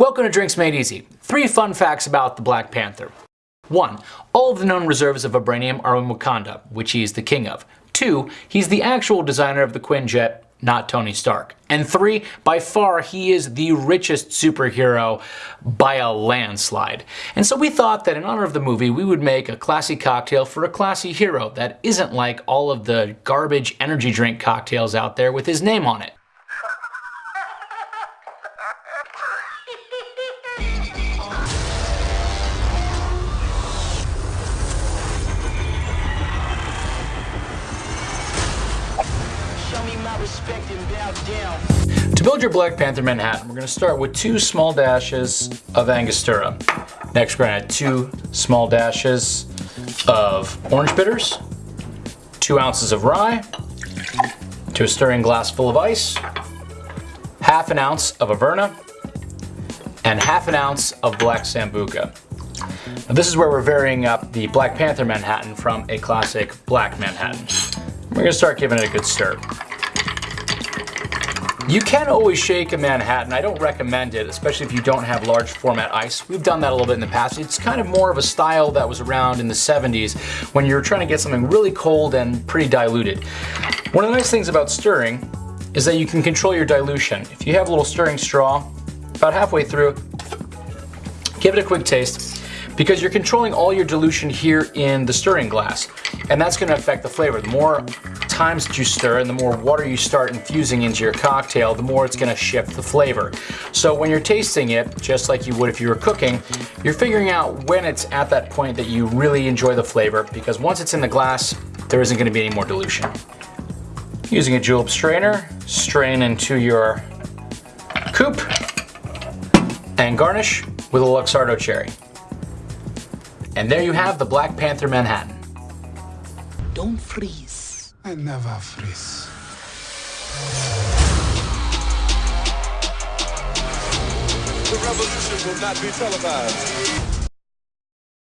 Welcome to Drinks Made Easy. Three fun facts about the Black Panther. 1. All of the known reserves of vibranium are in Wakanda, which he is the king of. 2. He's the actual designer of the Quinjet, not Tony Stark. And 3. By far, he is the richest superhero by a landslide. And so we thought that in honor of the movie, we would make a classy cocktail for a classy hero that isn't like all of the garbage energy drink cocktails out there with his name on it. To build your Black Panther Manhattan, we're going to start with two small dashes of Angostura. Next, we're going to add two small dashes of orange bitters, two ounces of rye, to a stirring glass full of ice, half an ounce of Averna, and half an ounce of black Sambuca. Now, this is where we're varying up the Black Panther Manhattan from a classic black Manhattan. We're to start giving it a good stir. You can always shake a Manhattan. I don't recommend it, especially if you don't have large format ice. We've done that a little bit in the past. It's kind of more of a style that was around in the 70s when you're trying to get something really cold and pretty diluted. One of the nice things about stirring is that you can control your dilution. If you have a little stirring straw, about halfway through, give it a quick taste because you're controlling all your dilution here in the stirring glass and that's going to affect the flavor. The more times that you stir and the more water you start infusing into your cocktail, the more it's gonna shift the flavor. So when you're tasting it, just like you would if you were cooking, you're figuring out when it's at that point that you really enjoy the flavor because once it's in the glass, there isn't gonna be any more dilution. Using a julep strainer, strain into your coupe and garnish with a Luxardo cherry. And there you have the Black Panther Manhattan. Don't freeze. I never freeze. The revolution will not be televised.